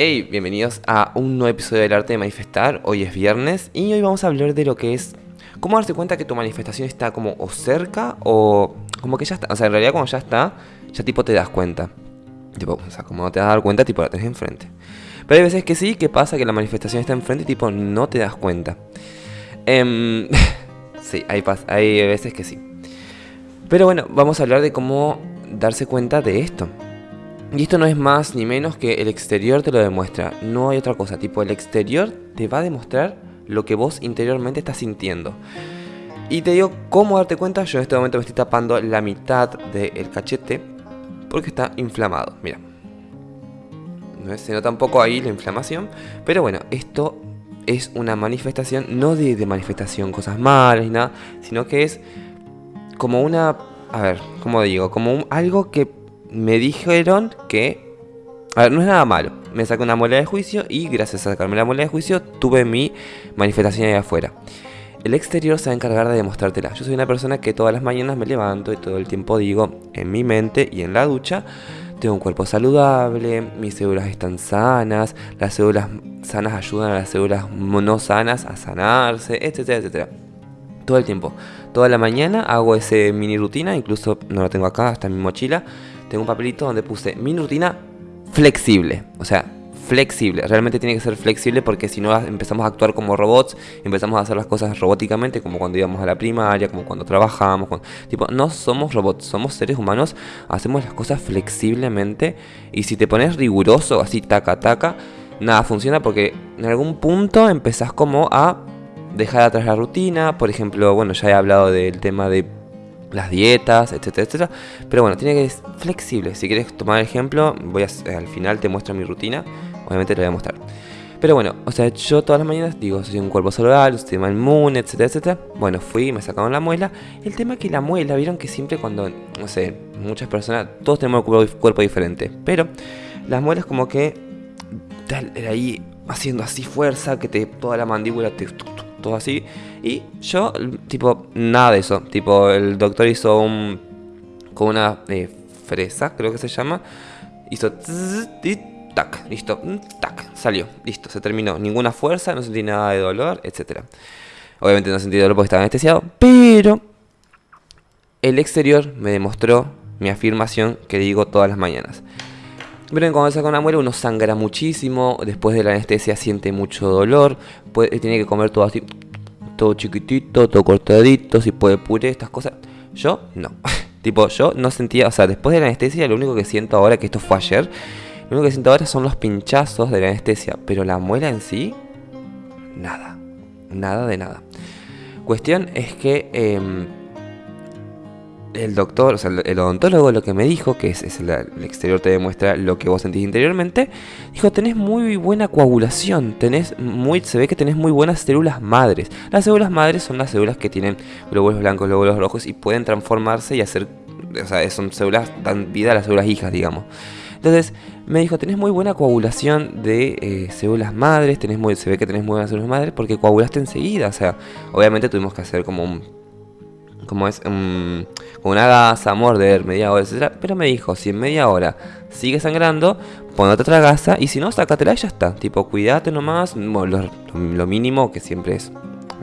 Hey, bienvenidos a un nuevo episodio del arte de manifestar. Hoy es viernes y hoy vamos a hablar de lo que es cómo darte cuenta que tu manifestación está como o cerca o como que ya está. O sea, en realidad cuando ya está, ya tipo te das cuenta. Tipo, o sea, como no te das cuenta, tipo la tenés enfrente. Pero hay veces que sí, que pasa que la manifestación está enfrente y tipo no te das cuenta. Em, sí, hay, hay veces que sí. Pero bueno, vamos a hablar de cómo darse cuenta de esto. Y esto no es más ni menos que el exterior te lo demuestra. No hay otra cosa. Tipo, el exterior te va a demostrar lo que vos interiormente estás sintiendo. Y te digo cómo darte cuenta. Yo en este momento me estoy tapando la mitad del cachete porque está inflamado. Mira. ¿No Se nota un poco ahí la inflamación. Pero bueno, esto es una manifestación, no de, manifestación, cosas malas ni nada, sino que es como una. A ver, ¿cómo digo? Como algo que me dijeron que... A ver, no es nada malo. Me saqué una muela de juicio y gracias a sacarme la muela de juicio tuve mi manifestación ahí afuera. El exterior se va a encargar de demostrártela. Yo soy una persona que todas las mañanas me levanto y todo el tiempo digo en mi mente y en la ducha, tengo un cuerpo saludable, mis células están sanas, las células sanas ayudan a las células no sanas a sanarse, etcétera, etcétera. Todo el tiempo. Toda la mañana hago ese mini rutina, incluso no la tengo acá, está en mi mochila tengo un papelito donde puse mi rutina flexible. O sea, flexible. Realmente tiene que ser flexible porque si no empezamos a actuar como robots, empezamos a hacer las cosas robóticamente, como cuando íbamos a la primaria, como cuando trabajamos. tipo, no somos robots, somos seres humanos, hacemos las cosas flexiblemente. Y si te pones riguroso, así taca taca, nada funciona porque en algún punto empezás como a dejar atrás la rutina. Por ejemplo, bueno, ya he hablado del tema de las dietas, etcétera, etcétera. Pero bueno, tiene que ser flexible. Si quieres tomar ejemplo, voy a, al final te muestro mi rutina. Obviamente te voy a mostrar. Pero bueno, o sea, yo todas las mañanas digo, soy un cuerpo saludable, un sistema inmune, etcétera, etcétera. Bueno, fui, me sacaron la muela. El tema es que la muela, vieron que siempre cuando, no sé, muchas personas, todos tenemos un cuerpo, diferente. Pero las muelas como que, ahí haciendo así fuerza, que te toda la mandíbula te todo así. Y yo, tipo, nada de eso. Tipo, el doctor hizo un. con una eh, fresa, creo que se llama. Hizo. tac, listo, tac, salió, listo, se terminó. Ninguna fuerza, no sentí nada de dolor, etc. Obviamente no sentí dolor porque estaba anestesiado, pero el exterior me demostró mi afirmación que digo todas las mañanas. Miren, cuando saca una muela uno sangra muchísimo, después de la anestesia siente mucho dolor, tiene que comer todo así, todo chiquitito, todo cortadito, si puede puré, estas cosas. Yo no. tipo, yo no sentía, o sea, después de la anestesia lo único que siento ahora, que esto fue ayer, lo único que siento ahora son los pinchazos de la anestesia, pero la muela en sí, nada, nada de nada. Cuestión es que... Eh, el doctor, o sea, el odontólogo lo que me dijo, que es, el, exterior te demuestra lo que vos sentís interiormente, dijo, tenés muy buena coagulación, tenés muy, se ve que tenés muy buenas células madres. Las células madres son las células que tienen glóbulos blancos, glóbulos rojos y pueden transformarse y hacer, o sea, son células, dan vida a las células hijas, digamos. Entonces me dijo, tenés muy buena coagulación de eh, células madres, tenés muy, se ve que tenés muy buenas células madres porque coagulaste enseguida. O sea, obviamente tuvimos que hacer como un como es um, una gasa, morder, media hora, etc. Pero me dijo, si en media hora sigue sangrando, ponete otra gasa y si no, sácatela y ya está. Tipo, cuídate nomás, lo, mínimo que siempre es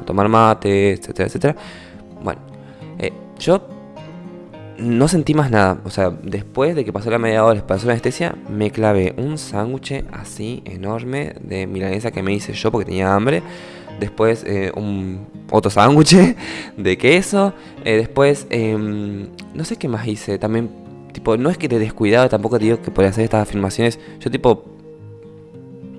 tomar mate, etcétera, etcétera. Bueno, eh, yo no sentí más nada. O sea, después de que pasó la media hora, pasó la anestesia, me clavé un sándwich así enorme de milanesa que me hice yo porque tenía hambre después eh, un otro sándwich de queso, eh, después em, no sé qué más hice, también tipo no es que te descuidado, tampoco te digo que podía hacer estas afirmaciones, yo tipo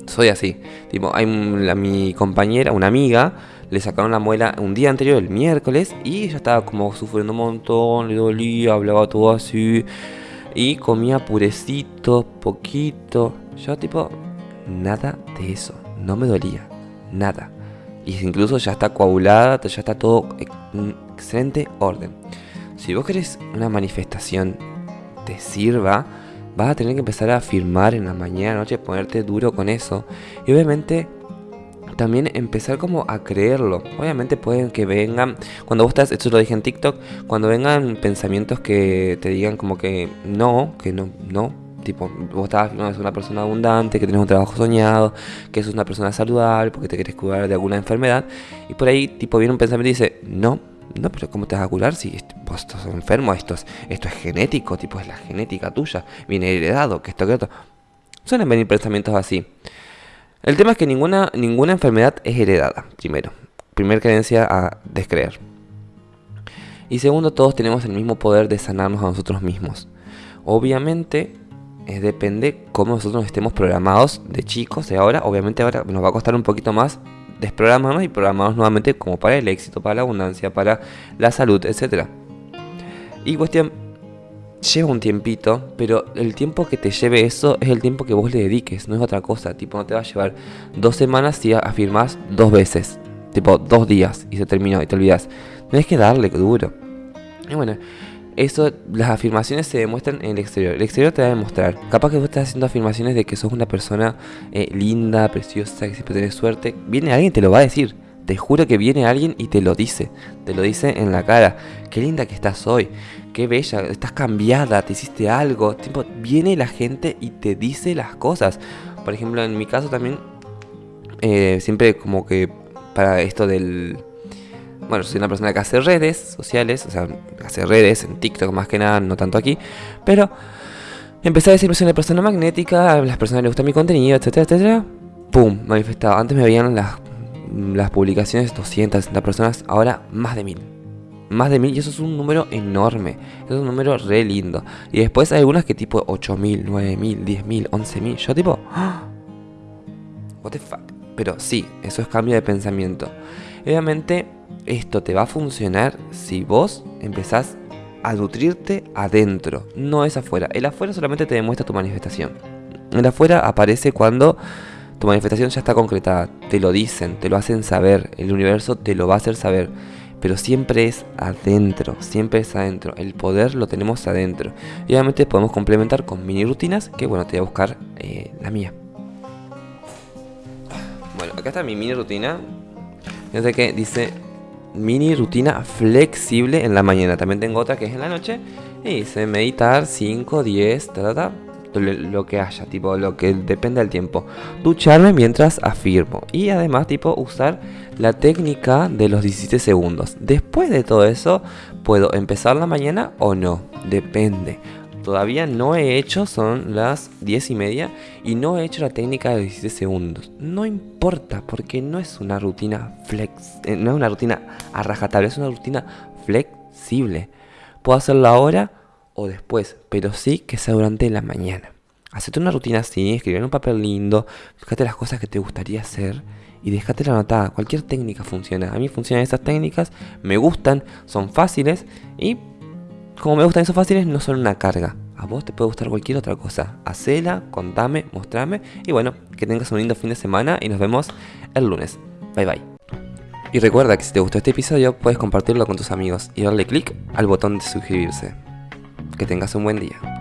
soy así, tipo hay mi compañera, una amiga, le sacaron la muela un día anterior, el miércoles, y ella estaba como sufriendo un montón, le dolía, hablaba todo así, y comía purecito, poquito, yo tipo nada de eso, no me dolía, nada y incluso ya está coagulada, ya está todo en excelente orden. Si vos querés una manifestación te sirva, vas a tener que empezar a afirmar en la mañana, noche, ponerte duro con eso. Y obviamente también empezar como a creerlo. Obviamente pueden que vengan, cuando vos estás, esto lo dije en TikTok, cuando vengan pensamientos que te digan como que no, que no, no, Tipo, vos afirmando que sos una persona abundante, que tenés un trabajo soñado, que sos una persona saludable, porque te querés curar de alguna enfermedad. Y por ahí, tipo, viene un pensamiento y dice, no, no, pero ¿cómo te vas a curar si vos estás enfermo? Esto es, genético, tipo, es la genética tuya, viene heredado, que esto, que esto. Suelen venir pensamientos así. El tema es que ninguna, ninguna enfermedad es heredada, primero. Primer creencia a descreer. Y segundo, todos tenemos el mismo poder de sanarnos a nosotros mismos. Obviamente, eh, depende cómo nosotros estemos programados de chicos. Y ahora, obviamente, ahora nos va a costar un poquito más desprogramarnos y programarnos nuevamente como para el éxito, para la abundancia, para la salud, etc. Y cuestión, lleva un tiempito, pero el tiempo que te lleve eso es el tiempo que vos le dediques, no es otra cosa. Tipo, no te va a llevar dos semanas si afirmás dos veces. Tipo, dos días y se terminó y te olvidas. Tienes que darle duro. Y bueno, eso, las afirmaciones se demuestran en el exterior. El exterior te va a demostrar. Capaz que vos estás haciendo afirmaciones de que sos una persona eh, linda, preciosa, que siempre tenés suerte. Viene alguien y te lo va a decir. Te juro que viene alguien y te lo dice. Te lo dice en la cara. Qué linda que estás hoy. Qué bella. Estás cambiada. Te hiciste algo. Viene la gente y te dice las cosas. Por ejemplo, en mi caso también. Eh, siempre como que para esto del bueno, soy una persona que hace redes sociales, o sea, hace redes en TikTok más que nada, no tanto aquí, pero empecé a decir soy una persona magnética, a las personas les gusta mi contenido, etcétera, etcétera. ¡Pum! Manifestado. Antes me veían las, las publicaciones 260 personas, ahora más de mil. Más de mil, y eso es un número enorme. Es un número re lindo. Y después hay algunas que tipo 8000, 9000, 10000, 11000. Yo tipo. ¡Ah! What the fuck. Pero sí, eso es cambio de pensamiento. Obviamente esto te va a funcionar si vos empezás a nutrirte adentro, no es afuera. El afuera solamente te demuestra tu manifestación. El afuera aparece cuando tu manifestación ya está concretada. Te lo dicen, te lo hacen saber. El universo te lo va a hacer saber. Pero siempre es adentro, siempre es adentro. El poder lo tenemos adentro. Y obviamente podemos complementar con mini rutinas que bueno, te voy a buscar eh, la mía. Bueno, acá está mi mini rutina. Fíjate que dice mini rutina flexible en la mañana. También tengo otra que es en la noche. Y dice meditar 5, 10, ta, ta, ta, lo que haya, tipo lo que depende del tiempo. Ducharme mientras afirmo. Y además, tipo, usar la técnica de los 17 segundos. Después de todo eso, puedo empezar la mañana o no. Depende todavía no he hecho, son las 10 y media, y no he hecho la técnica de 17 segundos. No importa, porque no es una rutina flex, eh, no es una rutina a rajatabla, es una rutina flexible. Puedo hacerlo ahora o después, pero sí que sea durante la mañana. Hacete una rutina así, escribir en un papel lindo, fíjate las cosas que te gustaría hacer y déjate la anotada. Cualquier técnica funciona. A mí funcionan esas técnicas, me gustan, son fáciles y como me gustan esos fáciles, no son una carga. A vos te puede gustar cualquier otra cosa. Hacela, contame, mostrame. Y bueno, que tengas un lindo fin de semana y nos vemos el lunes. Bye bye. Y recuerda que si te gustó este episodio, puedes compartirlo con tus amigos y darle click al botón de suscribirse. Que tengas un buen día.